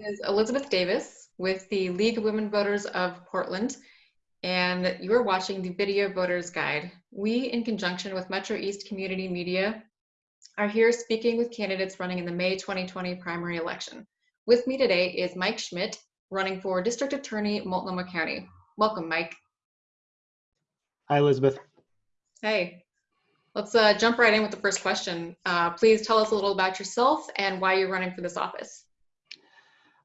is Elizabeth Davis with the League of Women Voters of Portland, and you are watching the Video Voters Guide. We, in conjunction with Metro East Community Media, are here speaking with candidates running in the May 2020 primary election. With me today is Mike Schmidt, running for District Attorney, Multnomah County. Welcome, Mike. Hi, Elizabeth. Hey, let's uh, jump right in with the first question. Uh, please tell us a little about yourself and why you're running for this office.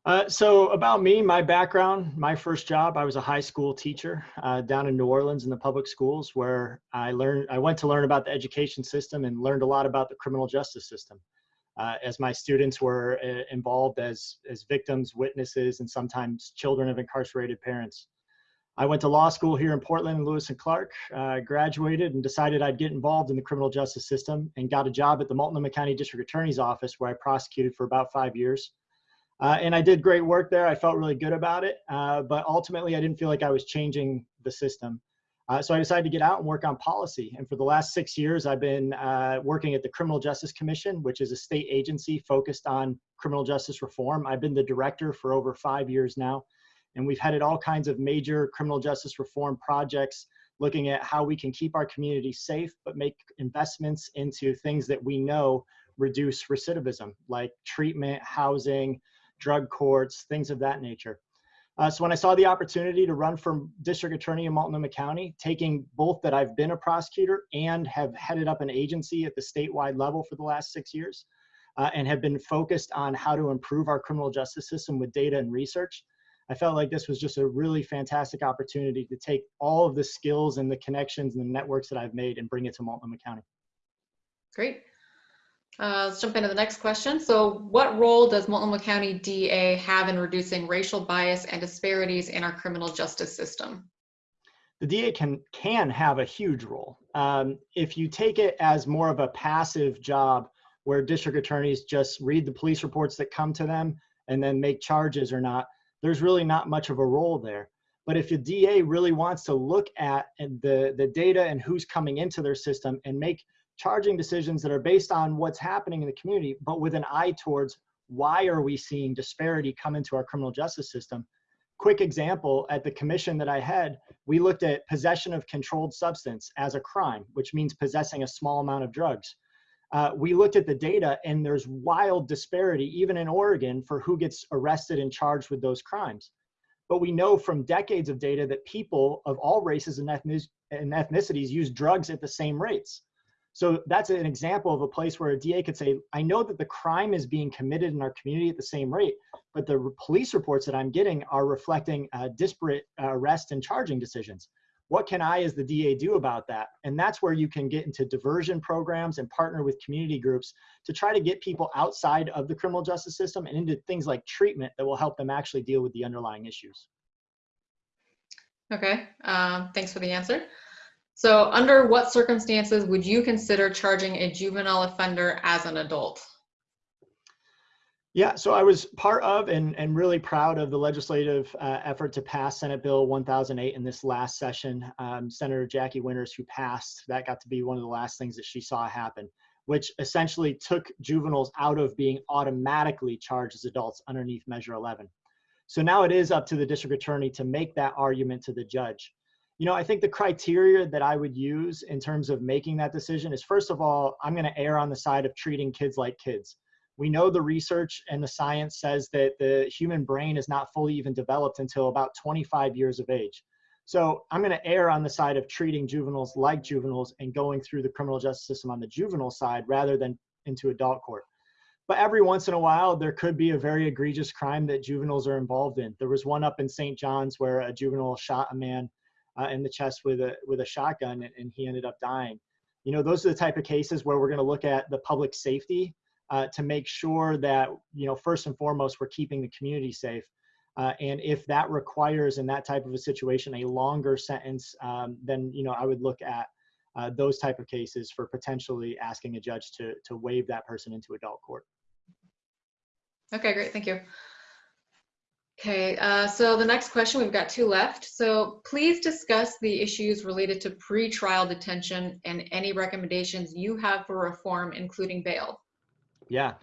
Uh, so about me, my background, my first job, I was a high school teacher uh, down in New Orleans in the public schools where I learned, I went to learn about the education system and learned a lot about the criminal justice system. Uh, as my students were uh, involved as, as victims, witnesses, and sometimes children of incarcerated parents. I went to law school here in Portland, Lewis and Clark, uh, graduated and decided I'd get involved in the criminal justice system and got a job at the Multnomah County District Attorney's Office where I prosecuted for about five years. Uh, and I did great work there. I felt really good about it. Uh, but ultimately, I didn't feel like I was changing the system. Uh, so I decided to get out and work on policy. And for the last six years, I've been uh, working at the Criminal Justice Commission, which is a state agency focused on criminal justice reform. I've been the director for over five years now. And we've headed all kinds of major criminal justice reform projects looking at how we can keep our community safe, but make investments into things that we know reduce recidivism, like treatment, housing, drug courts, things of that nature. Uh, so when I saw the opportunity to run for district attorney in Multnomah County, taking both that I've been a prosecutor and have headed up an agency at the statewide level for the last six years, uh, and have been focused on how to improve our criminal justice system with data and research, I felt like this was just a really fantastic opportunity to take all of the skills and the connections and the networks that I've made and bring it to Multnomah County. Great. Uh, let's jump into the next question. So what role does Multnomah County DA have in reducing racial bias and disparities in our criminal justice system? The DA can, can have a huge role. Um, if you take it as more of a passive job where district attorneys just read the police reports that come to them and then make charges or not, there's really not much of a role there. But if the DA really wants to look at the, the data and who's coming into their system and make charging decisions that are based on what's happening in the community, but with an eye towards why are we seeing disparity come into our criminal justice system? Quick example, at the commission that I had, we looked at possession of controlled substance as a crime, which means possessing a small amount of drugs. Uh, we looked at the data and there's wild disparity, even in Oregon, for who gets arrested and charged with those crimes. But we know from decades of data that people of all races and, ethnicities use drugs at the same rates. So that's an example of a place where a DA could say, I know that the crime is being committed in our community at the same rate, but the police reports that I'm getting are reflecting uh, disparate uh, arrest and charging decisions. What can I as the DA do about that? And that's where you can get into diversion programs and partner with community groups to try to get people outside of the criminal justice system and into things like treatment that will help them actually deal with the underlying issues. Okay, um, thanks for the answer. So under what circumstances would you consider charging a juvenile offender as an adult? Yeah, so I was part of and, and really proud of the legislative uh, effort to pass Senate Bill 1008 in this last session. Um, Senator Jackie Winters, who passed, that got to be one of the last things that she saw happen, which essentially took juveniles out of being automatically charged as adults underneath Measure 11. So now it is up to the district attorney to make that argument to the judge you know, I think the criteria that I would use in terms of making that decision is first of all, I'm going to err on the side of treating kids like kids. We know the research and the science says that the human brain is not fully even developed until about 25 years of age. So I'm going to err on the side of treating juveniles like juveniles and going through the criminal justice system on the juvenile side rather than into adult court. But every once in a while, there could be a very egregious crime that juveniles are involved in. There was one up in St. John's where a juvenile shot a man uh, in the chest with a with a shotgun, and, he ended up dying. You know, those are the type of cases where we're going to look at the public safety uh, to make sure that you know first and foremost we're keeping the community safe. Uh, and if that requires in that type of a situation a longer sentence, um, then you know I would look at uh, those type of cases for potentially asking a judge to to waive that person into adult court. Okay, great, thank you. Okay, uh, so the next question, we've got two left. So please discuss the issues related to pre-trial detention and any recommendations you have for reform, including bail. Yeah.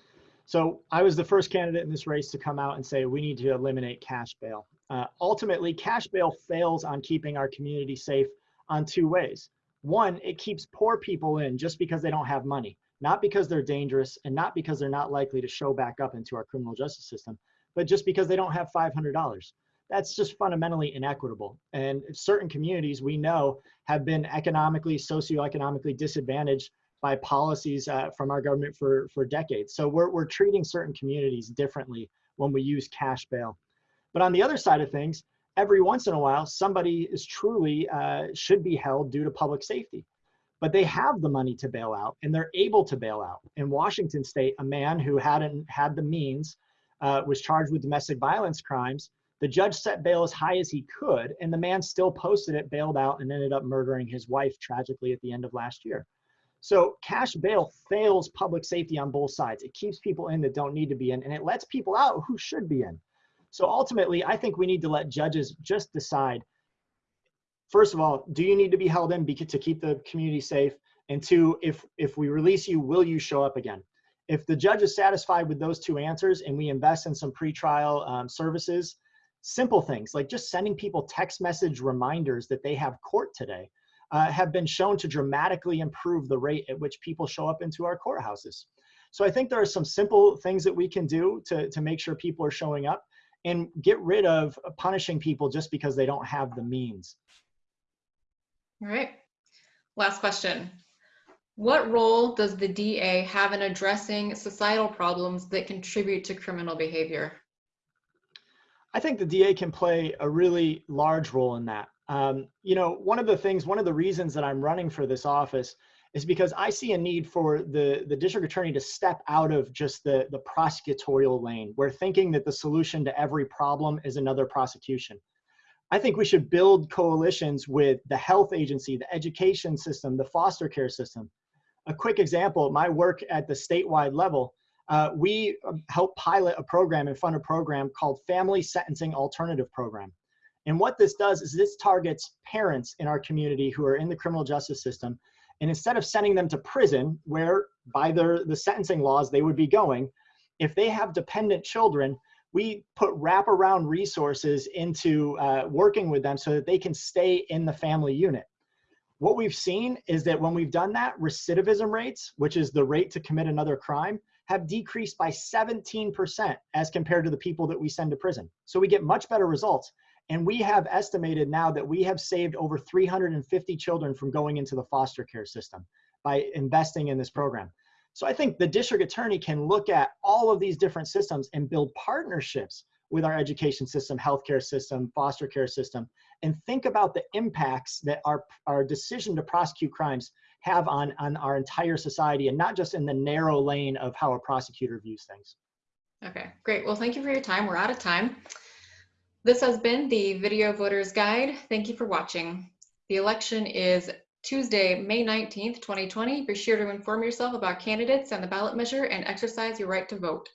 So I was the first candidate in this race to come out and say we need to eliminate cash bail. Uh, ultimately, cash bail fails on keeping our community safe on two ways. One, it keeps poor people in just because they don't have money, not because they're dangerous and not because they're not likely to show back up into our criminal justice system, but just because they don't have $500. That's just fundamentally inequitable. And certain communities we know have been economically, socioeconomically disadvantaged by policies uh, from our government for, for decades. So we're, we're treating certain communities differently when we use cash bail. But on the other side of things, every once in a while, somebody is truly uh, should be held due to public safety. But they have the money to bail out and they're able to bail out. In Washington state, a man who hadn't had the means uh, was charged with domestic violence crimes. The judge set bail as high as he could, and the man still posted it, bailed out, and ended up murdering his wife tragically at the end of last year. So cash bail fails public safety on both sides. It keeps people in that don't need to be in, and it lets people out who should be in. So ultimately, I think we need to let judges just decide. First of all, do you need to be held in to keep the community safe? And two, if if we release you, will you show up again? If the judge is satisfied with those two answers, and we invest in some pretrial um, services, simple things like just sending people text message reminders that they have court today, uh, have been shown to dramatically improve the rate at which people show up into our courthouses. So I think there are some simple things that we can do to, to make sure people are showing up and get rid of punishing people just because they don't have the means. All right. Last question. What role does the DA have in addressing societal problems that contribute to criminal behavior? I think the DA can play a really large role in that. Um, you know, one of the things, one of the reasons that I'm running for this office is because I see a need for the, the district attorney to step out of just the, the prosecutorial lane, where thinking that the solution to every problem is another prosecution. I think we should build coalitions with the health agency, the education system, the foster care system. A quick example, my work at the statewide level, uh, we um, help pilot a program and fund a program called Family Sentencing Alternative Program. And what this does is this targets parents in our community who are in the criminal justice system and instead of sending them to prison, where by their, the sentencing laws they would be going, if they have dependent children, we put wraparound resources into uh, working with them so that they can stay in the family unit. What we've seen is that when we've done that, recidivism rates, which is the rate to commit another crime, have decreased by 17% as compared to the people that we send to prison. So we get much better results. And we have estimated now that we have saved over 350 children from going into the foster care system by investing in this program. So I think the district attorney can look at all of these different systems and build partnerships with our education system, healthcare system, foster care system, and think about the impacts that our, our decision to prosecute crimes have on, on our entire society and not just in the narrow lane of how a prosecutor views things. Okay, great. Well, thank you for your time. We're out of time. This has been the Video Voters Guide. Thank you for watching. The election is Tuesday, May 19th, 2020. Be sure to inform yourself about candidates and the ballot measure and exercise your right to vote.